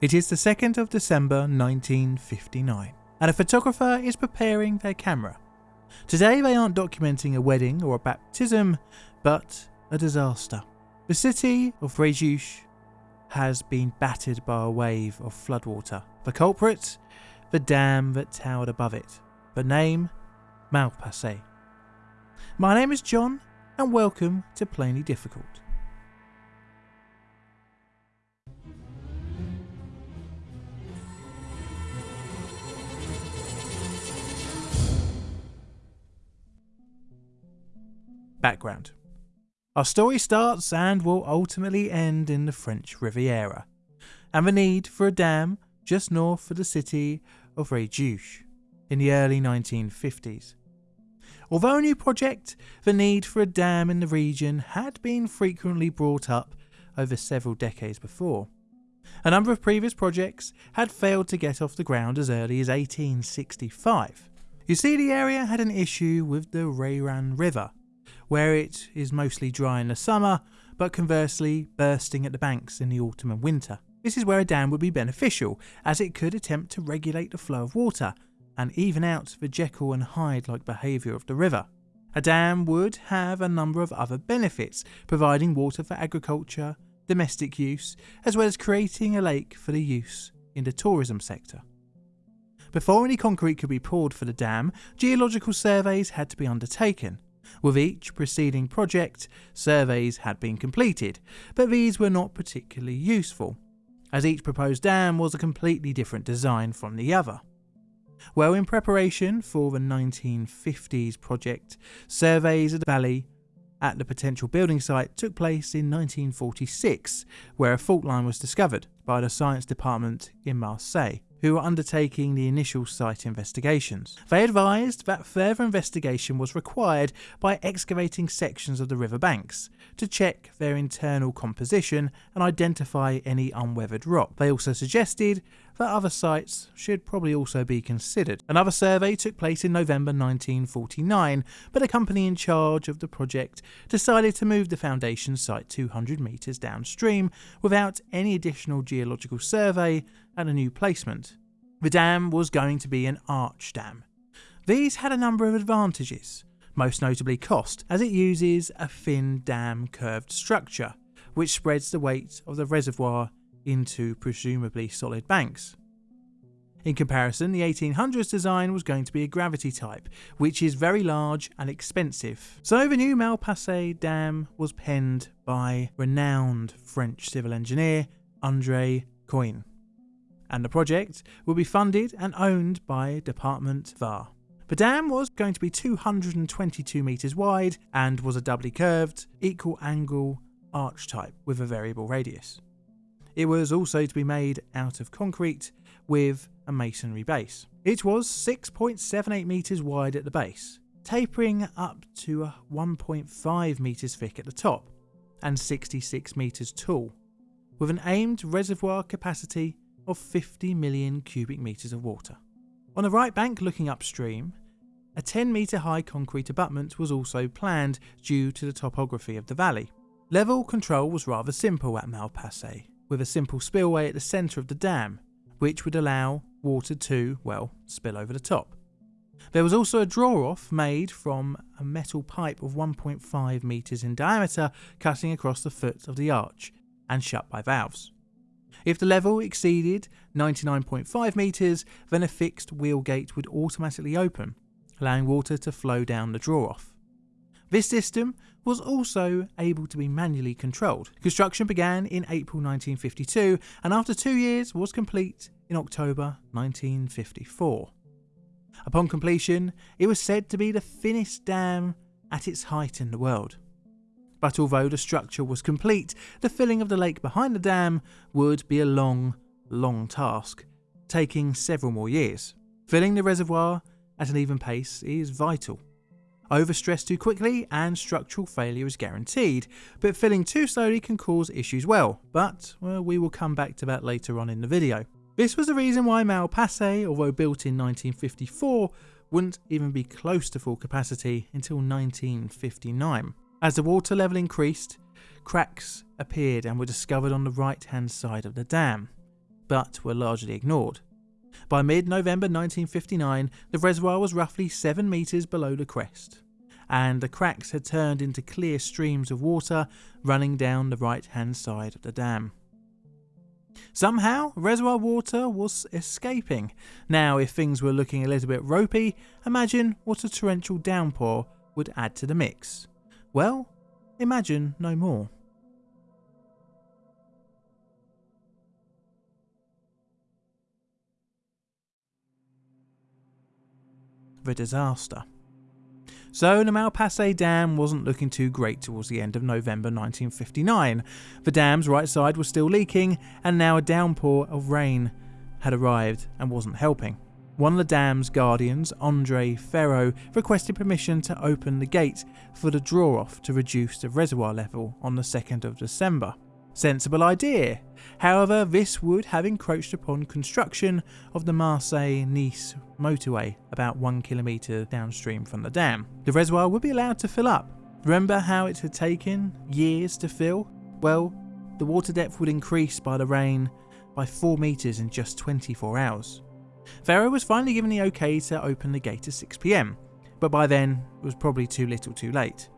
It is the 2nd of December 1959, and a photographer is preparing their camera. Today they aren't documenting a wedding or a baptism, but a disaster. The city of Fréjus has been battered by a wave of floodwater. The culprit? The dam that towered above it. The name? Malpasset. My name is John, and welcome to Plainly Difficult. Background Our story starts and will ultimately end in the French Riviera, and the need for a dam just north of the city of Fréjus in the early 1950s. Although a new project, the need for a dam in the region had been frequently brought up over several decades before. A number of previous projects had failed to get off the ground as early as 1865. You see, the area had an issue with the Reyran River, where it is mostly dry in the summer, but conversely bursting at the banks in the autumn and winter. This is where a dam would be beneficial, as it could attempt to regulate the flow of water and even out the Jekyll and Hyde like behaviour of the river. A dam would have a number of other benefits, providing water for agriculture, domestic use, as well as creating a lake for the use in the tourism sector. Before any concrete could be poured for the dam, geological surveys had to be undertaken, with each preceding project, surveys had been completed, but these were not particularly useful, as each proposed dam was a completely different design from the other. Well, in preparation for the 1950s project, surveys of the valley at the potential building site took place in 1946, where a fault line was discovered by the science department in Marseille who were undertaking the initial site investigations. They advised that further investigation was required by excavating sections of the river banks to check their internal composition and identify any unweathered rock. They also suggested that other sites should probably also be considered. Another survey took place in November 1949, but a company in charge of the project decided to move the foundation site 200 metres downstream without any additional geological survey and a new placement. The dam was going to be an arch dam. These had a number of advantages, most notably cost, as it uses a thin dam curved structure, which spreads the weight of the reservoir into presumably solid banks. In comparison, the 1800s design was going to be a gravity type, which is very large and expensive. So the new Malpasset Dam was penned by renowned French civil engineer André Coyne and the project will be funded and owned by Department VAR. The dam was going to be 222 metres wide and was a doubly curved, equal angle arch type with a variable radius. It was also to be made out of concrete with a masonry base. It was 6.78 metres wide at the base, tapering up to 1.5 metres thick at the top and 66 metres tall, with an aimed reservoir capacity of 50 million cubic metres of water. On the right bank looking upstream, a 10 metre high concrete abutment was also planned due to the topography of the valley. Level control was rather simple at Malpasset, with a simple spillway at the centre of the dam, which would allow water to, well, spill over the top. There was also a draw off made from a metal pipe of 1.5 metres in diameter cutting across the foot of the arch and shut by valves. If the level exceeded 99.5 metres, then a fixed wheel gate would automatically open, allowing water to flow down the draw off. This system was also able to be manually controlled. Construction began in April 1952 and after two years was complete in October 1954. Upon completion, it was said to be the thinnest dam at its height in the world. But although the structure was complete, the filling of the lake behind the dam would be a long, long task, taking several more years. Filling the reservoir at an even pace is vital. Overstress too quickly and structural failure is guaranteed, but filling too slowly can cause issues well, but well, we will come back to that later on in the video. This was the reason why Malpasset, although built in 1954, wouldn't even be close to full capacity until 1959. As the water level increased, cracks appeared and were discovered on the right hand side of the dam. but were largely ignored. By mid November 1959, the reservoir was roughly 7 metres below the crest, and the cracks had turned into clear streams of water running down the right hand side of the dam. Somehow, reservoir water was escaping. Now, if things were looking a little bit ropey, imagine what a torrential downpour would add to the mix. Well, imagine no more. Disaster. So the Malpasset Dam wasn't looking too great towards the end of November 1959. The dam's right side was still leaking, and now a downpour of rain had arrived and wasn't helping. One of the dam's guardians, Andre Ferro, requested permission to open the gate for the draw off to reduce the reservoir level on the 2nd of December. Sensible idea. However, this would have encroached upon construction of the Marseille Nice motorway about one kilometre downstream from the dam. The reservoir would be allowed to fill up. Remember how it had taken years to fill? Well, the water depth would increase by the rain by 4 metres in just 24 hours. Ferro was finally given the okay to open the gate at 6pm, but by then it was probably too little too late.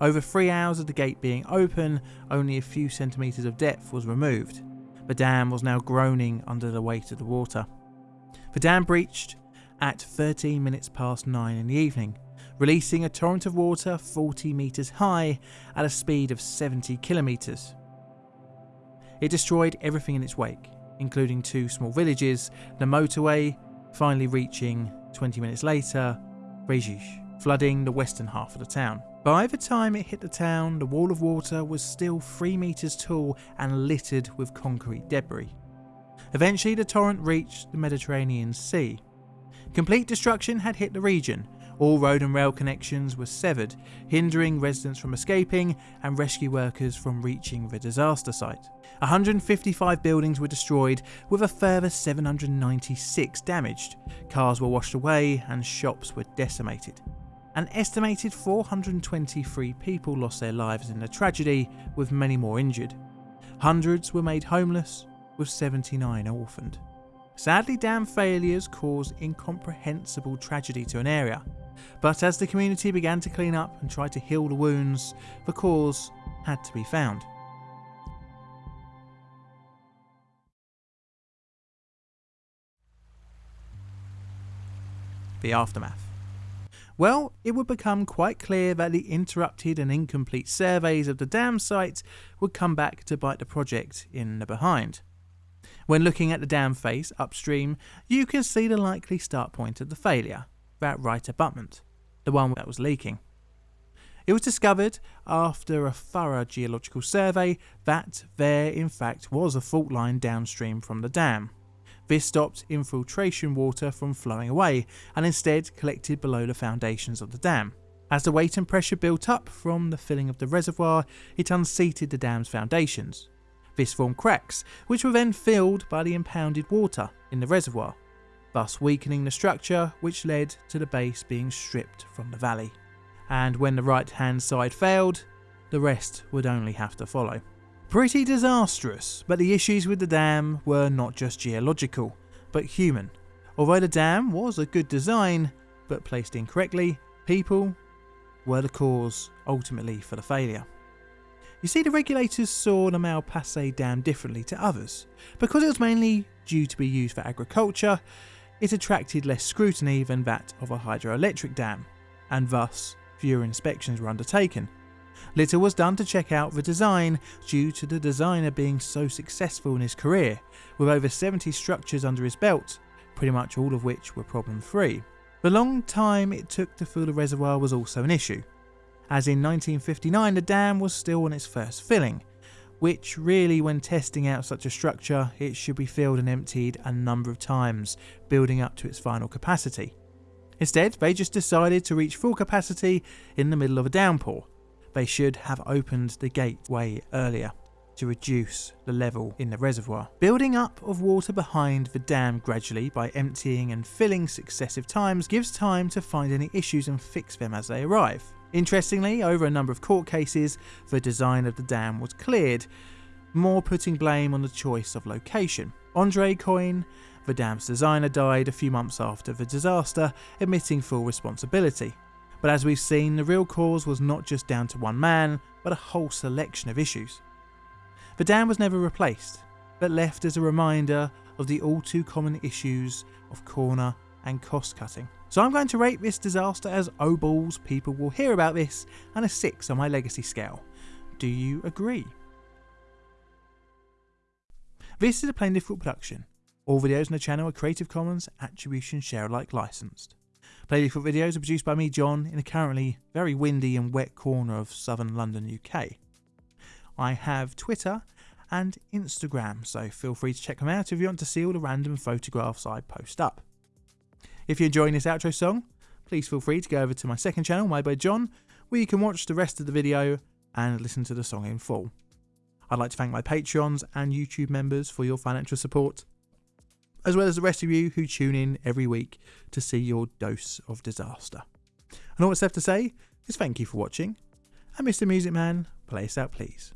Over three hours of the gate being open, only a few centimetres of depth was removed. The dam was now groaning under the weight of the water. The dam breached at 13 minutes past 9 in the evening, releasing a torrent of water 40 metres high at a speed of 70 kilometres. It destroyed everything in its wake, including two small villages, the motorway, finally reaching 20 minutes later, Fréjus, flooding the western half of the town. By the time it hit the town, the wall of water was still 3 metres tall and littered with concrete debris. Eventually, the torrent reached the Mediterranean Sea. Complete destruction had hit the region. All road and rail connections were severed, hindering residents from escaping and rescue workers from reaching the disaster site. 155 buildings were destroyed, with a further 796 damaged. Cars were washed away and shops were decimated. An estimated 423 people lost their lives in the tragedy, with many more injured. Hundreds were made homeless, with 79 orphaned. Sadly, dam failures caused incomprehensible tragedy to an area, but as the community began to clean up and try to heal the wounds, the cause had to be found. The aftermath. Well, it would become quite clear that the interrupted and incomplete surveys of the dam site would come back to bite the project in the behind. When looking at the dam face upstream, you can see the likely start point of the failure, that right abutment, the one that was leaking. It was discovered after a thorough geological survey that there in fact was a fault line downstream from the dam. This stopped infiltration water from flowing away and instead collected below the foundations of the dam. As the weight and pressure built up from the filling of the reservoir, it unseated the dam's foundations. This formed cracks, which were then filled by the impounded water in the reservoir, thus weakening the structure, which led to the base being stripped from the valley. And when the right hand side failed, the rest would only have to follow. Pretty disastrous, but the issues with the dam were not just geological, but human. Although the dam was a good design, but placed incorrectly, people were the cause ultimately for the failure. You see, the regulators saw the Malpasset Dam differently to others. Because it was mainly due to be used for agriculture, it attracted less scrutiny than that of a hydroelectric dam, and thus fewer inspections were undertaken. Little was done to check out the design due to the designer being so successful in his career, with over 70 structures under his belt, pretty much all of which were problem free. The long time it took to fill the reservoir was also an issue, as in 1959 the dam was still on its first filling, which really when testing out such a structure it should be filled and emptied a number of times, building up to its final capacity. Instead, they just decided to reach full capacity in the middle of a downpour, they should have opened the gateway earlier to reduce the level in the reservoir. Building up of water behind the dam gradually by emptying and filling successive times gives time to find any issues and fix them as they arrive. Interestingly, over a number of court cases, the design of the dam was cleared, more putting blame on the choice of location. Andre Coyne, the dam's designer, died a few months after the disaster, admitting full responsibility. But as we've seen, the real cause was not just down to one man, but a whole selection of issues. The dam was never replaced, but left as a reminder of the all too common issues of corner and cost cutting. So I'm going to rate this disaster as oh balls, people will hear about this, and a 6 on my legacy scale. Do you agree? This is a Plain Difficult production. All videos on the channel are Creative Commons Attribution Share Alike licensed. Plain videos are produced by me, John, in a currently very windy and wet corner of southern London, UK. I have Twitter and Instagram, so feel free to check them out if you want to see all the random photographs I post up. If you're enjoying this outro song, please feel free to go over to my second channel, My by John, where you can watch the rest of the video and listen to the song in full. I'd like to thank my Patreons and YouTube members for your financial support, as well as the rest of you who tune in every week to see your dose of disaster. And all that's left to say is thank you for watching, and Mr. Music Man, play us out please.